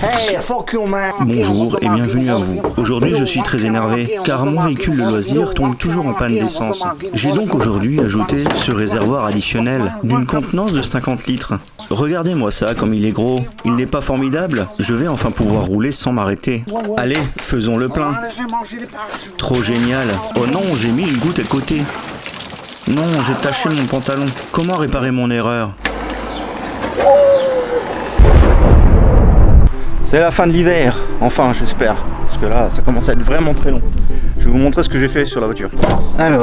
Bonjour et bienvenue à vous. Aujourd'hui je suis très énervé car mon véhicule de loisir tombe toujours en panne d'essence. J'ai donc aujourd'hui ajouté ce réservoir additionnel d'une contenance de 50 litres. Regardez-moi ça comme il est gros. Il n'est pas formidable Je vais enfin pouvoir rouler sans m'arrêter. Allez, faisons le plein. Trop génial. Oh non, j'ai mis une goutte à côté. Non, j'ai taché mon pantalon. Comment réparer mon erreur C'est la fin de l'hiver, enfin j'espère, parce que là ça commence à être vraiment très long. Je vais vous montrer ce que j'ai fait sur la voiture. Alors,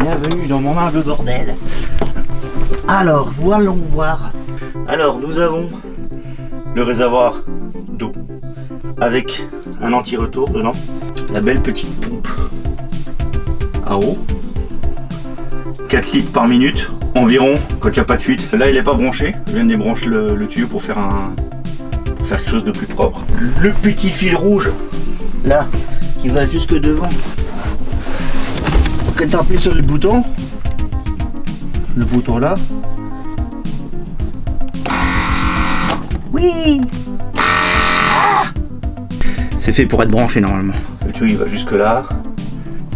bienvenue dans mon humble bordel. Alors, voyons voir. Alors, nous avons le réservoir d'eau avec un anti-retour dedans, la belle petite pompe à eau, 4 litres par minute environ quand il n'y a pas de fuite. Là il n'est pas branché, je viens de débrancher le tuyau pour faire un, quelque chose de plus propre. Le petit fil rouge, là, qui va jusque devant. Quand tu appuies sur le bouton, le bouton là, oui C'est fait pour être branché normalement. Le tuyau il va jusque là,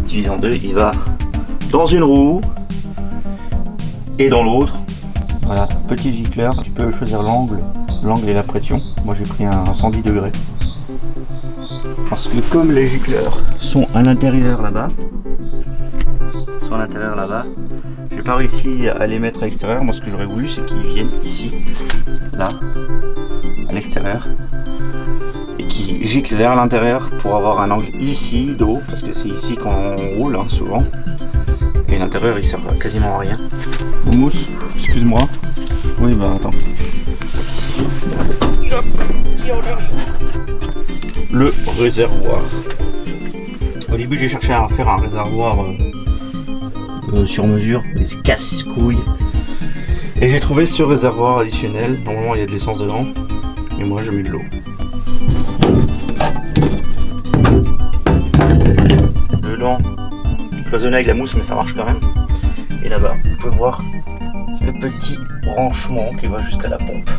divisé en deux, il va dans une roue et dans l'autre. Voilà, petit gicleur, tu peux choisir l'angle l'angle et la pression. Moi j'ai pris un 110 degrés. Parce que comme les gicleurs sont à l'intérieur là-bas, sont à l'intérieur là-bas, j'ai pas réussi à les mettre à l'extérieur. Moi ce que j'aurais voulu c'est qu'ils viennent ici, là, à l'extérieur, et qui giclent vers l'intérieur pour avoir un angle ici d'eau, parce que c'est ici qu'on roule hein, souvent. Et l'intérieur il sert quasiment à rien. Mousse, excuse-moi. Le réservoir. Au début, j'ai cherché à faire un réservoir euh, euh, sur mesure, mais casse-couille. Et j'ai trouvé ce réservoir additionnel. Normalement, il y a de l'essence dedans. Et moi, j'ai mis de l'eau. Dedans, cloisonné avec la mousse, mais ça marche quand même. Et là-bas, vous pouvez voir le petit branchement qui va jusqu'à la pompe.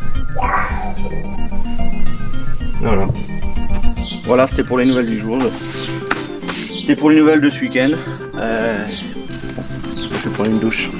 Voilà. Voilà, c'était pour les nouvelles du jour. C'était pour les nouvelles de ce week-end. Euh, je vais prendre une douche.